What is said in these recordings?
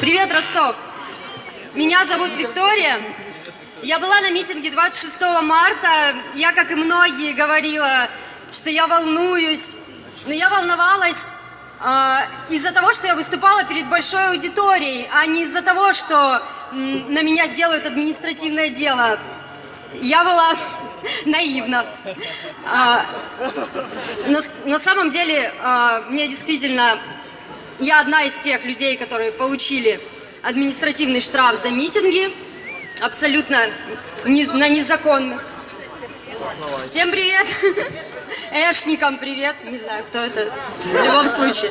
Привет, Ростов! Меня зовут Виктория. Я была на митинге 26 марта. Я, как и многие, говорила, что я волнуюсь. Но я волновалась э, из-за того, что я выступала перед большой аудиторией, а не из-за того, что на меня сделают административное дело. Я была наивна. А, на, на самом деле, а, мне действительно, я одна из тех людей, которые получили административный штраф за митинги, абсолютно не, на незаконных. Всем привет! Эшникам привет! Не знаю, кто это. В любом случае.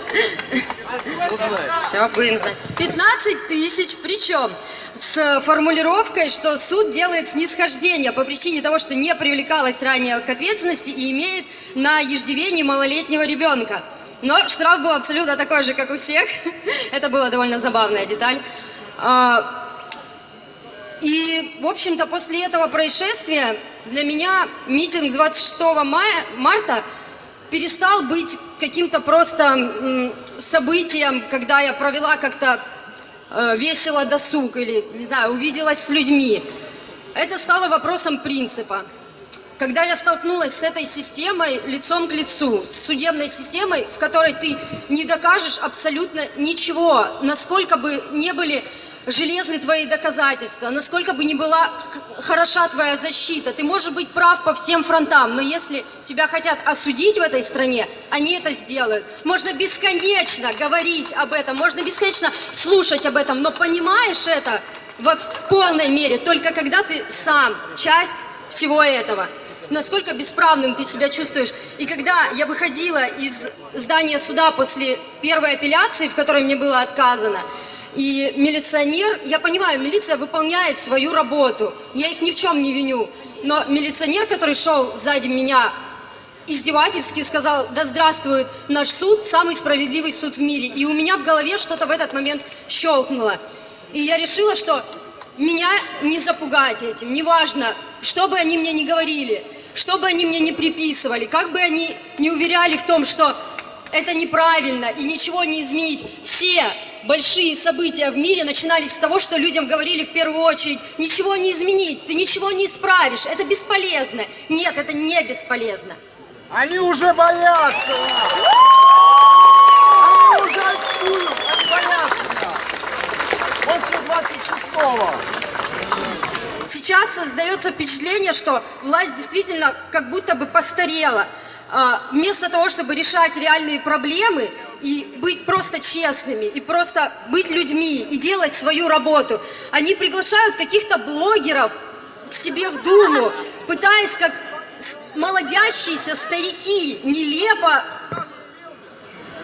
Все, будем знать. 15 тысяч, причем с формулировкой, что суд делает снисхождение по причине того, что не привлекалась ранее к ответственности и имеет на иждивении малолетнего ребенка. Но штраф был абсолютно такой же, как у всех. Это была довольно забавная деталь. А, и, в общем-то, после этого происшествия для меня митинг 26 мая, марта перестал быть каким-то просто событием, когда я провела как-то э, весело досуг или, не знаю, увиделась с людьми. Это стало вопросом принципа. Когда я столкнулась с этой системой лицом к лицу, с судебной системой, в которой ты не докажешь абсолютно ничего, насколько бы не были железны твои доказательства, насколько бы ни была хороша твоя защита, ты можешь быть прав по всем фронтам, но если тебя хотят осудить в этой стране, они это сделают. Можно бесконечно говорить об этом, можно бесконечно слушать об этом, но понимаешь это в, в полной мере только когда ты сам часть всего этого. Насколько бесправным ты себя чувствуешь. И когда я выходила из здания суда после первой апелляции, в которой мне было отказано, и милиционер, я понимаю, милиция выполняет свою работу, я их ни в чем не виню, но милиционер, который шел сзади меня, издевательски сказал, да здравствует наш суд, самый справедливый суд в мире. И у меня в голове что-то в этот момент щелкнуло. И я решила, что меня не запугать этим, неважно, что бы они мне не говорили, что бы они мне не приписывали, как бы они не уверяли в том, что это неправильно и ничего не изменить. Все большие события в мире начинались с того, что людям говорили в первую очередь, ничего не изменить, ты ничего не исправишь, это бесполезно. Нет, это не бесполезно. Они уже боятся Они уже очкуют, они боятся После 26-го. Сейчас создается что власть действительно как будто бы постарела. А, вместо того, чтобы решать реальные проблемы и быть просто честными, и просто быть людьми, и делать свою работу, они приглашают каких-то блогеров к себе в Думу, пытаясь как молодящиеся старики нелепо...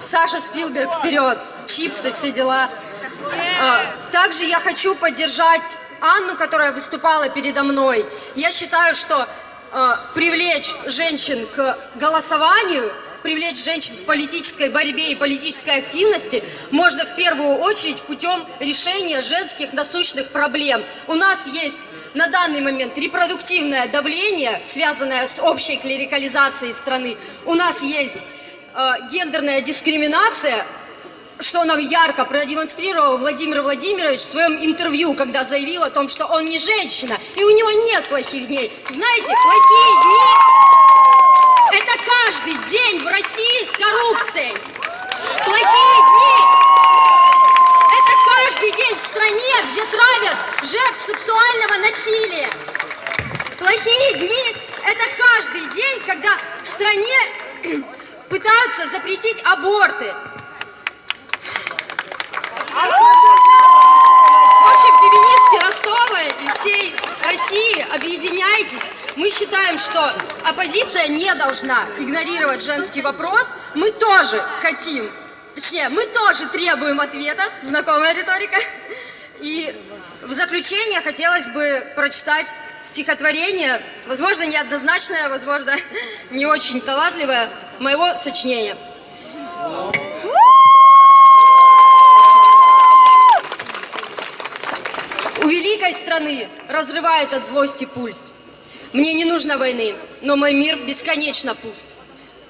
Саша Спилберг вперед, чипсы, все дела. А, также я хочу поддержать Анну, которая выступала передо мной. Я считаю, что э, привлечь женщин к голосованию, привлечь женщин к политической борьбе и политической активности можно в первую очередь путем решения женских насущных проблем. У нас есть на данный момент репродуктивное давление, связанное с общей клерикализацией страны. У нас есть э, гендерная дискриминация, что нам ярко продемонстрировал Владимир Владимирович в своем интервью, когда заявил о том, что он не женщина, и у него нет плохих дней. Знаете, плохие дни – это каждый день в России с коррупцией. Плохие дни – это каждый день в стране, где травят жертв сексуального насилия. Плохие дни – это каждый день, когда в стране пытаются запретить аборты. России, объединяйтесь. Мы считаем, что оппозиция не должна игнорировать женский вопрос. Мы тоже хотим, точнее, мы тоже требуем ответа, знакомая риторика. И в заключение хотелось бы прочитать стихотворение, возможно, неоднозначное, возможно, не очень талантливое, моего сочинения. У великой страны разрывает от злости пульс. Мне не нужно войны, но мой мир бесконечно пуст.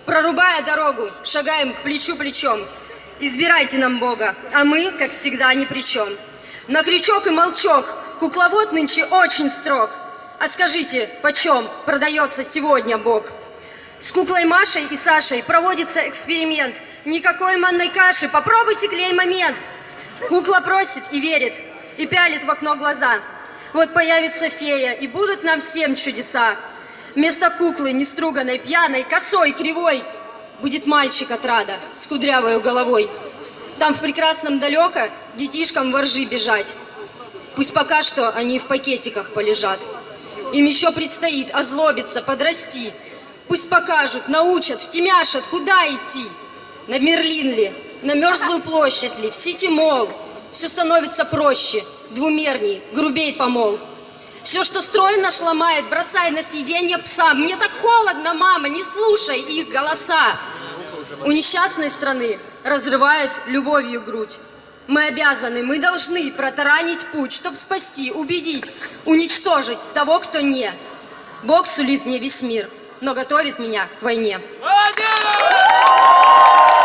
Прорубая дорогу, шагаем плечу плечом. Избирайте нам Бога, а мы, как всегда, ни при чем. На крючок и молчок кукловод нынче очень строг. А скажите, почем продается сегодня Бог? С куклой Машей и Сашей проводится эксперимент. Никакой манной каши, попробуйте клей момент. Кукла просит и верит, и пялит в окно глаза. Вот появится фея, и будут нам всем чудеса. Вместо куклы, неструганной, пьяной, косой, кривой, будет мальчик от рада с кудрявой головой. Там в прекрасном далеко детишкам воржи бежать. Пусть пока что они в пакетиках полежат. Им еще предстоит озлобиться, подрасти. Пусть покажут, научат, втемяшат, куда идти. На Мерлин ли, на Мерзлую площадь ли, в Сити-молл. Все становится проще, двумерней, грубей помол. Все, что строй наш бросай на съедение пса. Мне так холодно, мама, не слушай их голоса. У несчастной страны разрывают любовью грудь. Мы обязаны, мы должны протаранить путь, чтобы спасти, убедить, уничтожить того, кто не. Бог сулит мне весь мир, но готовит меня к войне. Молодец!